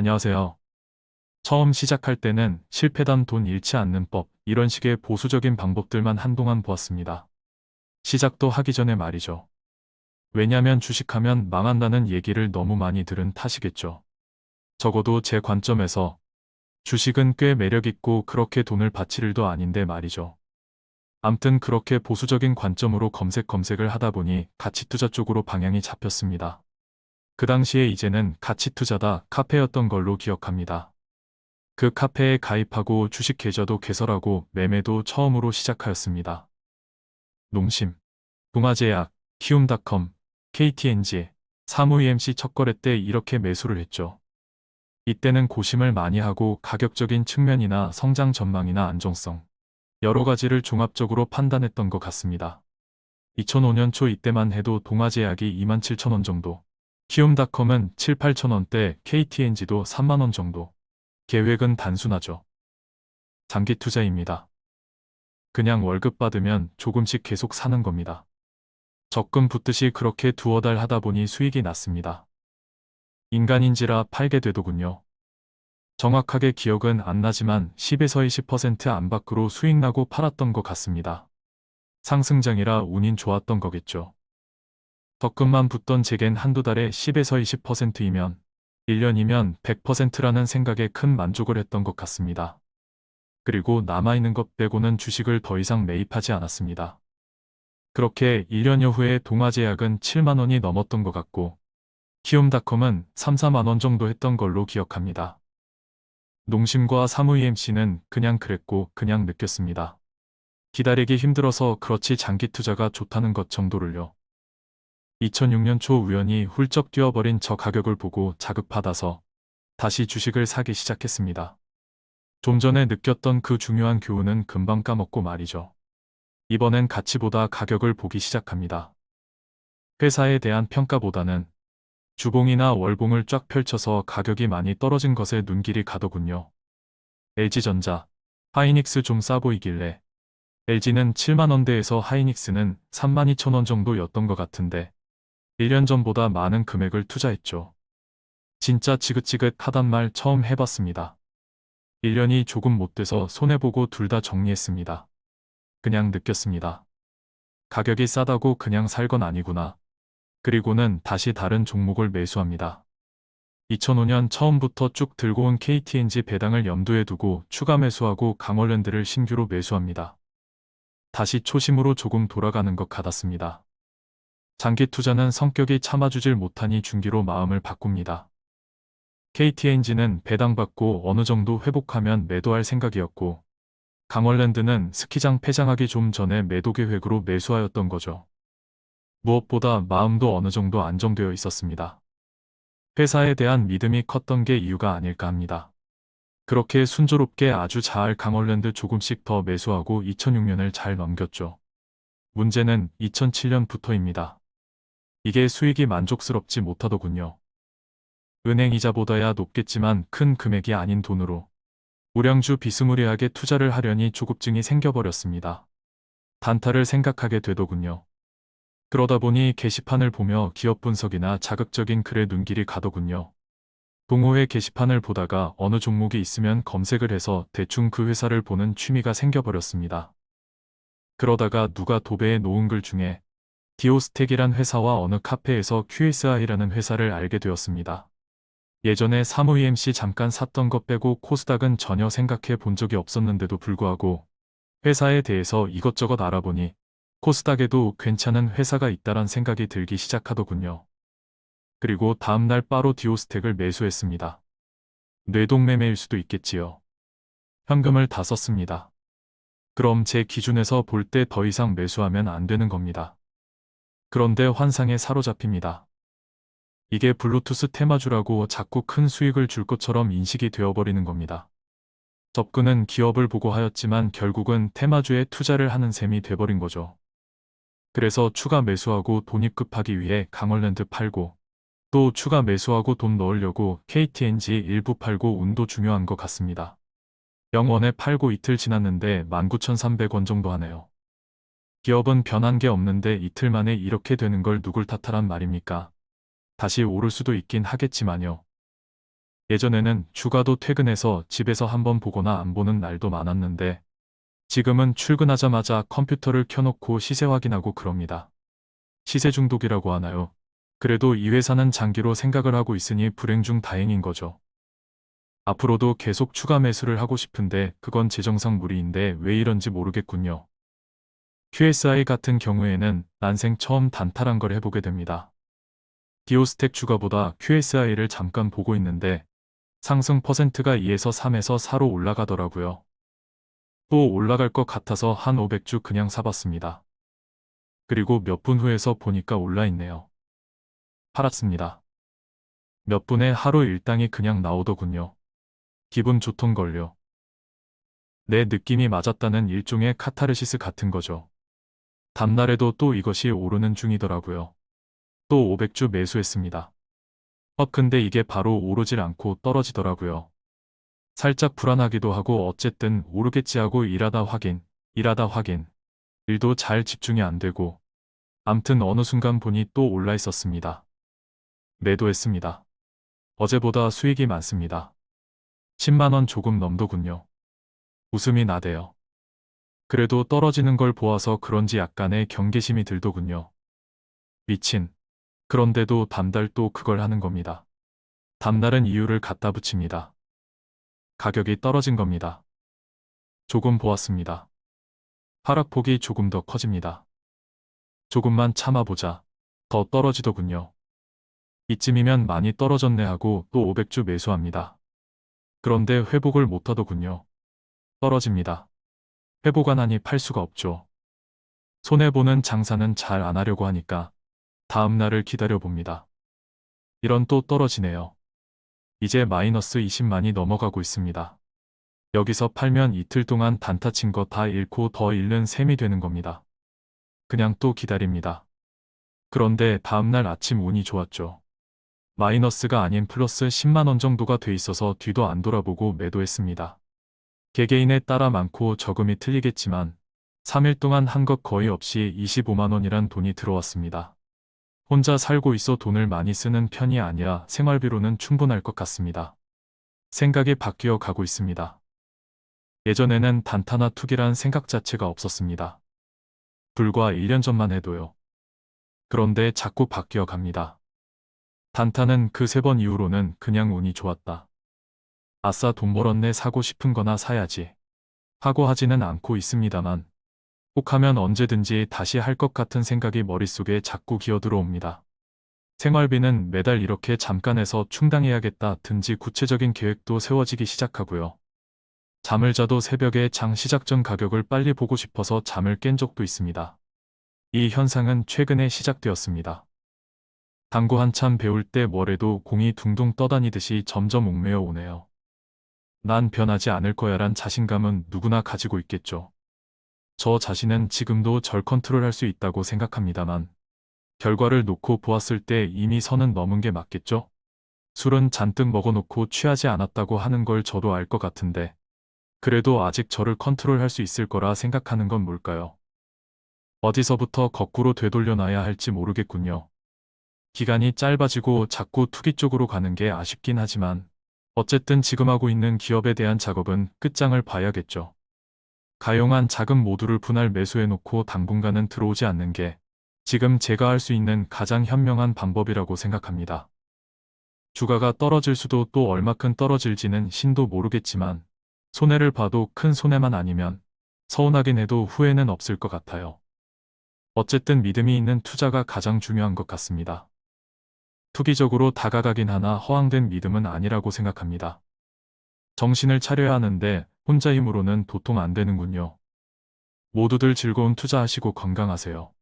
안녕하세요. 처음 시작할 때는 실패단 돈 잃지 않는 법, 이런 식의 보수적인 방법들만 한동안 보았습니다. 시작도 하기 전에 말이죠. 왜냐면 주식하면 망한다는 얘기를 너무 많이 들은 탓이겠죠. 적어도 제 관점에서 주식은 꽤 매력있고 그렇게 돈을 바칠 일도 아닌데 말이죠. 암튼 그렇게 보수적인 관점으로 검색 검색을 하다 보니 가치 투자 쪽으로 방향이 잡혔습니다. 그 당시에 이제는 가치 투자다 카페였던 걸로 기억합니다. 그 카페에 가입하고 주식 계좌도 개설하고 매매도 처음으로 시작하였습니다. 농심, 동아제약, 키움닷컴, KTNG, 사무 EMC 첫 거래 때 이렇게 매수를 했죠. 이때는 고심을 많이 하고 가격적인 측면이나 성장 전망이나 안정성, 여러 가지를 종합적으로 판단했던 것 같습니다. 2005년 초 이때만 해도 동아제약이 27,000원 정도, 키움닷컴은 7, 8천원대, KTNG도 3만원 정도. 계획은 단순하죠. 장기 투자입니다. 그냥 월급 받으면 조금씩 계속 사는 겁니다. 적금 붙듯이 그렇게 두어 달 하다 보니 수익이 났습니다. 인간인지라 팔게 되더군요. 정확하게 기억은 안 나지만 10에서 20% 안팎으로 수익 나고 팔았던 것 같습니다. 상승장이라 운인 좋았던 거겠죠. 적금만 붙던 제겐 한두 달에 10에서 20%이면 1년이면 100%라는 생각에 큰 만족을 했던 것 같습니다. 그리고 남아있는 것 빼고는 주식을 더 이상 매입하지 않았습니다. 그렇게 1년여 후에 동아제약은 7만원이 넘었던 것 같고 키움닷컴은 3, 4만원 정도 했던 걸로 기억합니다. 농심과 사무 EMC는 그냥 그랬고 그냥 느꼈습니다. 기다리기 힘들어서 그렇지 장기 투자가 좋다는 것 정도를요. 2006년 초 우연히 훌쩍 뛰어버린 저 가격을 보고 자극받아서 다시 주식을 사기 시작했습니다. 좀 전에 느꼈던 그 중요한 교훈은 금방 까먹고 말이죠. 이번엔 가치보다 가격을 보기 시작합니다. 회사에 대한 평가보다는 주봉이나 월봉을 쫙 펼쳐서 가격이 많이 떨어진 것에 눈길이 가더군요. LG전자, 하이닉스 좀 싸 보이길래 LG는 7만원대에서 하이닉스는 32,000원 정도였던 것 같은데 1년 전보다 많은 금액을 투자했죠. 진짜 지긋지긋하단 말 처음 해봤습니다. 1년이 조금 못 돼서 손해보고 둘 다 정리했습니다. 그냥 느꼈습니다. 가격이 싸다고 그냥 살 건 아니구나. 그리고는 다시 다른 종목을 매수합니다. 2005년 처음부터 쭉 들고 온 KTNG 배당을 염두에 두고 추가 매수하고 강월랜드를 신규로 매수합니다. 다시 초심으로 조금 돌아가는 것 같았습니다. 장기 투자는 성격이 참아주질 못하니 중기로 마음을 바꿉니다. KTNG는 배당받고 어느 정도 회복하면 매도할 생각이었고 강월랜드는 스키장 폐장하기 좀 전에 매도 계획으로 매수하였던 거죠. 무엇보다 마음도 어느 정도 안정되어 있었습니다. 회사에 대한 믿음이 컸던 게 이유가 아닐까 합니다. 그렇게 순조롭게 아주 잘 강월랜드 조금씩 더 매수하고 2006년을 잘 넘겼죠. 문제는 2007년부터입니다. 이게 수익이 만족스럽지 못하더군요. 은행 이자보다야 높겠지만 큰 금액이 아닌 돈으로 우량주 비스무리하게 투자를 하려니 조급증이 생겨버렸습니다. 단타를 생각하게 되더군요. 그러다 보니 게시판을 보며 기업 분석이나 자극적인 글에 눈길이 가더군요. 동호회 게시판을 보다가 어느 종목이 있으면 검색을 해서 대충 그 회사를 보는 취미가 생겨버렸습니다. 그러다가 누가 도배해 놓은 글 중에 디오스텍이란 회사와 어느 카페에서 QSI라는 회사를 알게 되었습니다. 예전에 사무 EMC 잠깐 샀던 것 빼고 코스닥은 전혀 생각해 본 적이 없었는데도 불구하고 회사에 대해서 이것저것 알아보니 코스닥에도 괜찮은 회사가 있다란 생각이 들기 시작하더군요. 그리고 다음날 바로 디오스텍을 매수했습니다. 뇌동매매일 수도 있겠지요. 현금을 다 썼습니다. 그럼 제 기준에서 볼 때 더 이상 매수하면 안 되는 겁니다. 그런데 환상에 사로잡힙니다. 이게 블루투스 테마주라고 자꾸 큰 수익을 줄 것처럼 인식이 되어버리는 겁니다. 접근은 기업을 보고 하였지만 결국은 테마주에 투자를 하는 셈이 돼버린 거죠. 그래서 추가 매수하고 돈입급하기 위해 강월랜드 팔고 또 추가 매수하고 돈 넣으려고 KTNG 일부 팔고 운도 중요한 것 같습니다. 영원에 팔고 이틀 지났는데 19,300원 정도 하네요. 기업은 변한 게 없는데 이틀 만에 이렇게 되는 걸 누굴 탓하란 말입니까? 다시 오를 수도 있긴 하겠지만요. 예전에는 주가도 퇴근해서 집에서 한번 보거나 안 보는 날도 많았는데 지금은 출근하자마자 컴퓨터를 켜놓고 시세 확인하고 그럽니다. 시세 중독이라고 하나요? 그래도 이 회사는 장기로 생각을 하고 있으니 불행 중 다행인 거죠. 앞으로도 계속 추가 매수를 하고 싶은데 그건 재정상 무리인데 왜 이런지 모르겠군요. QSI 같은 경우에는 난생 처음 단타란 걸 해보게 됩니다. 디오스텍 주가보다 QSI를 잠깐 보고 있는데 상승 퍼센트가 2에서 3에서 4로 올라가더라고요. 또 올라갈 것 같아서 한 500주 그냥 사봤습니다. 그리고 몇 분 후에서 보니까 올라있네요. 팔았습니다. 몇 분에 하루 일당이 그냥 나오더군요. 기분 좋던걸요. 내 느낌이 맞았다는 일종의 카타르시스 같은 거죠. 다음날에도 또 이것이 오르는 중이더라고요. 또 500주 매수했습니다. 어 근데 이게 바로 오르질 않고 떨어지더라고요. 살짝 불안하기도 하고 어쨌든 오르겠지 하고 일하다 확인, 일하다 확인. 일도 잘 집중이 안 되고 암튼 어느 순간 보니 또 올라 있었습니다. 매도했습니다. 어제보다 수익이 많습니다. 10만원 조금 넘더군요. 웃음이 나대요. 그래도 떨어지는 걸 보아서 그런지 약간의 경계심이 들더군요. 미친. 그런데도 담달 또 그걸 하는 겁니다. 담날은 이유를 갖다 붙입니다. 가격이 떨어진 겁니다. 조금 보았습니다. 하락폭이 조금 더 커집니다. 조금만 참아보자. 더 떨어지더군요. 이쯤이면 많이 떨어졌네 하고 또 500주 매수합니다. 그런데 회복을 못하더군요. 떨어집니다. 회복 안 하니 팔 수가 없죠. 손해보는 장사는 잘 안 하려고 하니까 다음 날을 기다려봅니다. 이런 또 떨어지네요. 이제 마이너스 20만이 넘어가고 있습니다. 여기서 팔면 이틀 동안 단타 친 거 다 잃고 더 잃는 셈이 되는 겁니다. 그냥 또 기다립니다. 그런데 다음날 아침 운이 좋았죠. 마이너스가 아닌 플러스 10만원 정도가 돼 있어서 뒤도 안 돌아보고 매도했습니다. 개개인에 따라 많고 적음이 틀리겠지만 3일 동안 한 것 거의 없이 25만원이란 돈이 들어왔습니다. 혼자 살고 있어 돈을 많이 쓰는 편이 아니라 생활비로는 충분할 것 같습니다. 생각이 바뀌어 가고 있습니다. 예전에는 단타나 투기란 생각 자체가 없었습니다. 불과 1년 전만 해도요. 그런데 자꾸 바뀌어 갑니다. 단타는 그 세 번 이후로는 그냥 운이 좋았다. 아싸 돈 벌었네 사고 싶은 거나 사야지. 하고 하지는 않고 있습니다만 꼭 하면 언제든지 다시 할 것 같은 생각이 머릿속에 자꾸 기어들어옵니다. 생활비는 매달 이렇게 잠깐 해서 충당해야겠다 든지 구체적인 계획도 세워지기 시작하고요. 잠을 자도 새벽에 장 시작 전 가격을 빨리 보고 싶어서 잠을 깬 적도 있습니다. 이 현상은 최근에 시작되었습니다. 당구 한참 배울 때 뭐래도 공이 둥둥 떠다니듯이 점점 옥매어 오네요. 난 변하지 않을 거야란 자신감은 누구나 가지고 있겠죠. 저 자신은 지금도 절 컨트롤할 수 있다고 생각합니다만 결과를 놓고 보았을 때 이미 선은 넘은 게 맞겠죠? 술은 잔뜩 먹어놓고 취하지 않았다고 하는 걸 저도 알 것 같은데 그래도 아직 저를 컨트롤할 수 있을 거라 생각하는 건 뭘까요? 어디서부터 거꾸로 되돌려놔야 할지 모르겠군요. 기간이 짧아지고 자꾸 투기 쪽으로 가는 게 아쉽긴 하지만 어쨌든 지금 하고 있는 기업에 대한 작업은 끝장을 봐야겠죠. 가용한 자금 모두를 분할 매수해놓고 당분간은 들어오지 않는 게 지금 제가 할 수 있는 가장 현명한 방법이라고 생각합니다. 주가가 떨어질 수도 또 얼마큼 떨어질지는 신도 모르겠지만 손해를 봐도 큰 손해만 아니면 서운하긴 해도 후회는 없을 것 같아요. 어쨌든 믿음이 있는 투자가 가장 중요한 것 같습니다. 투기적으로 다가가긴 하나 허황된 믿음은 아니라고 생각합니다. 정신을 차려야 하는데 혼자 힘으로는 도통 안 되는군요. 모두들 즐거운 투자하시고 건강하세요.